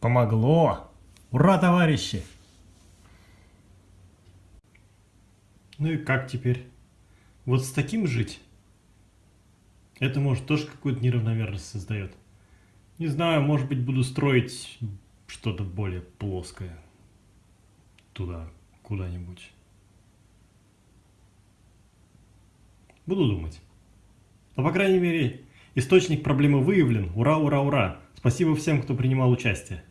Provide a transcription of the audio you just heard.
помогло! Ура, товарищи! Ну и как теперь? Вот с таким жить? Это, может, тоже какую-то неравномерность создает. Не знаю, может быть, буду строить что-то более плоское. Туда, куда-нибудь. Буду думать. Но, по крайней мере, источник проблемы выявлен. Ура, ура, ура! Спасибо всем, кто принимал участие.